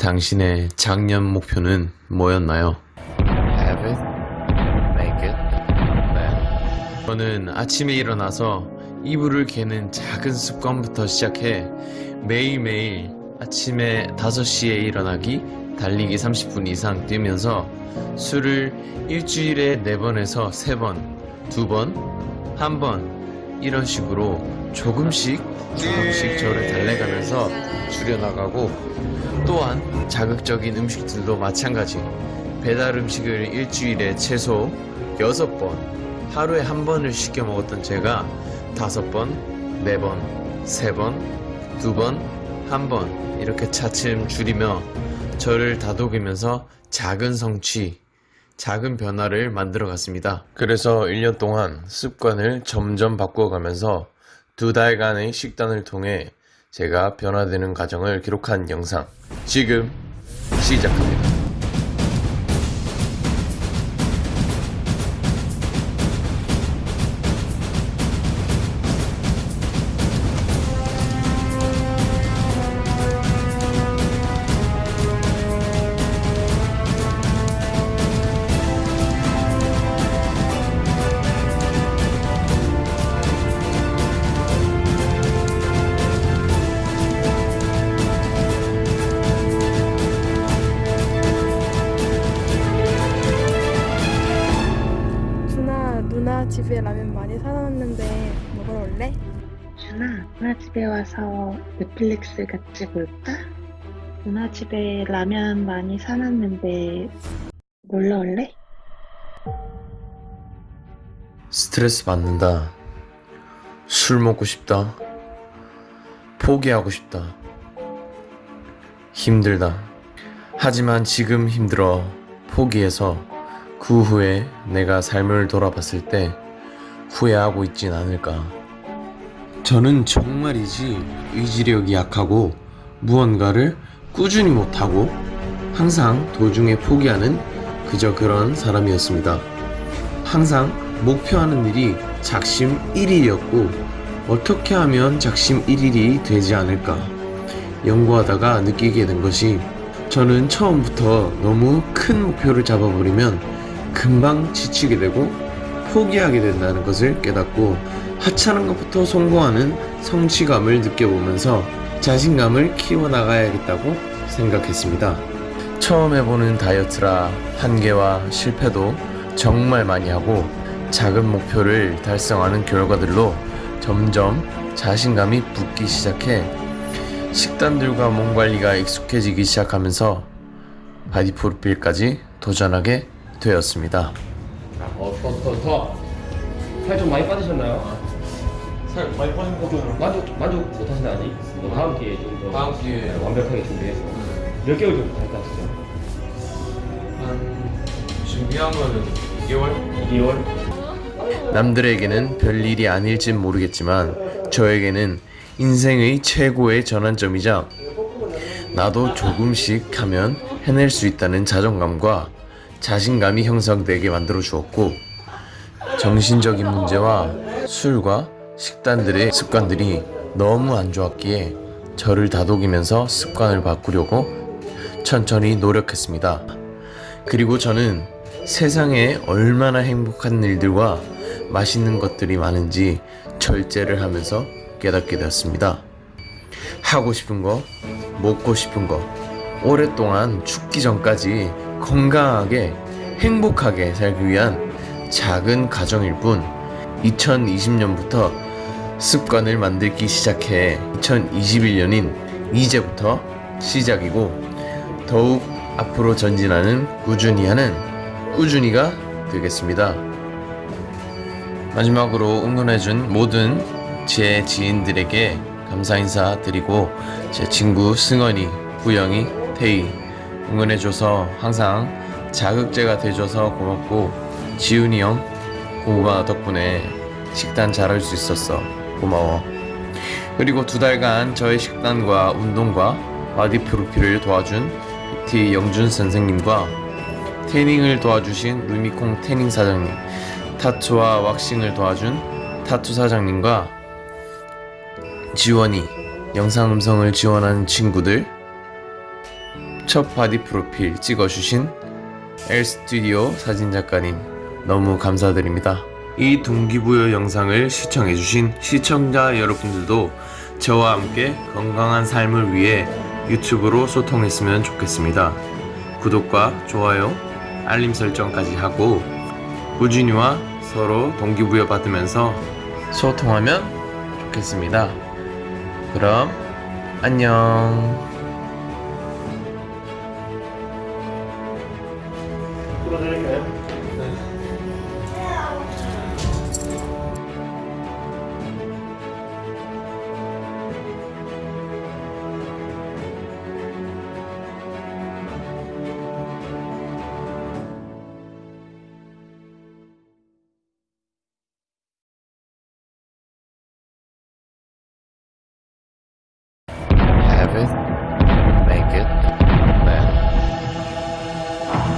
당신의 작년 목표는 뭐였나요? Have it, make it, 네. 저는 아침에 일어나서 이불을 개는 작은 습관부터 시작해 매일매일 아침에 5시에 일어나기, 달리기 30분 이상 뛰면서 술을 일주일에 4번에서 3번, 2번, 1번 이런 식으로 조금씩 조금씩 저를 달래가면서 줄여나가고 또한 자극적인 음식들도 마찬가지. 배달 음식을 일주일에 최소 6번 하루에 한 번을 시켜 먹었던 제가 5번, 4번, 3번, 2번, 1번 이렇게 차츰 줄이며 저를 다독이면서 작은 성취, 작은 변화를 만들어 갔습니다. 그래서 1년 동안 습관을 점점 바꾸어 가면서 두 달간의 식단을 통해 제가 변화되는 과정을 기록한 영상 지금 시작합니다. 집에 라면 많이 사놨는데 먹으러 올래? 준아, 누나 집에 와서 넷플릭스 같이 볼까? 누나 집에 라면 많이 사놨는데 놀러 올래? 스트레스 받는다. 술 먹고 싶다. 포기하고 싶다. 힘들다. 하지만 지금 힘들어 포기해서 그 후에 내가 삶을 돌아봤을 때 후회하고 있진 않을까. 저는 정말이지 의지력이 약하고 무언가를 꾸준히 못하고 항상 도중에 포기하는 그저 그런 사람이었습니다. 항상 목표하는 일이 작심 1일이었고 어떻게 하면 작심 1일이 되지 않을까 연구하다가 느끼게 된 것이 저는 처음부터 너무 큰 목표를 잡아버리면 금방 지치게 되고 포기하게 된다는 것을 깨닫고 하찮은 것부터 성공하는 성취감을 느껴보면서 자신감을 키워나가야겠다고 생각했습니다. 처음 해보는 다이어트라 한계와 실패도 정말 많이 하고 작은 목표를 달성하는 결과들로 점점 자신감이 붙기 시작해 식단들과 몸 관리가 익숙해지기 시작하면서 바디 프로필까지 도전하게 되었습니다. 어, 더, 더, 더. 살 좀 많이 빠지셨나요? 살 많이 빠진 거 좀. 만족, 만족 못 하시나 아직? 뭐 다음 기회에 좀 더. 다음 기회에. 완벽하게 준비해서. 몇 개월 정도 갈까 하시죠? 한 준비한 거는 2개월? 2개월? 남들에게는 별일이 아닐진 모르겠지만 저에게는 인생의 최고의 전환점이자 나도 조금씩 하면 해낼 수 있다는 자존감과 자신감이 형성되게 만들어 주었고 정신적인 문제와 술과 식단들의 습관들이 너무 안 좋았기에 저를 다독이면서 습관을 바꾸려고 천천히 노력했습니다. 그리고 저는 세상에 얼마나 행복한 일들과 맛있는 것들이 많은지 절제를 하면서 깨닫게 되었습니다. 하고 싶은 거, 먹고 싶은 거, 오랫동안 죽기 전까지 건강하게 행복하게 살기 위한 작은 가정일 뿐 2020년부터 습관을 만들기 시작해 2021년인 이제부터 시작이고 더욱 앞으로 전진하는 꾸준히 하는 꾸준히가 되겠습니다. 마지막으로 응원해준 모든 제 지인들에게 감사 인사 드리고 제 친구 승원이, 구영이, 태희 응원해줘서 항상 자극제가 돼줘서 고맙고 지훈이 형 고마 덕분에 식단 잘할 수 있었어. 고마워. 그리고 두 달간 저의 식단과 운동과 바디 프로필을 도와준 PT 영준 선생님과 태닝을 도와주신 루미콩 태닝 사장님 타투와 왁싱을 도와준 타투 사장님과 지원이 영상 음성을 지원하는 친구들 첫 바디 프로필 찍어주신 엘 스튜디오 사진작가님 너무 감사드립니다. 이 동기부여 영상을 시청해주신 시청자 여러분들도 저와 함께 건강한 삶을 위해 유튜브로 소통했으면 좋겠습니다. 구독과 좋아요, 알림 설정까지 하고 꾸준히와 서로 동기부여 받으면서 소통하면 좋겠습니다. 그럼 안녕.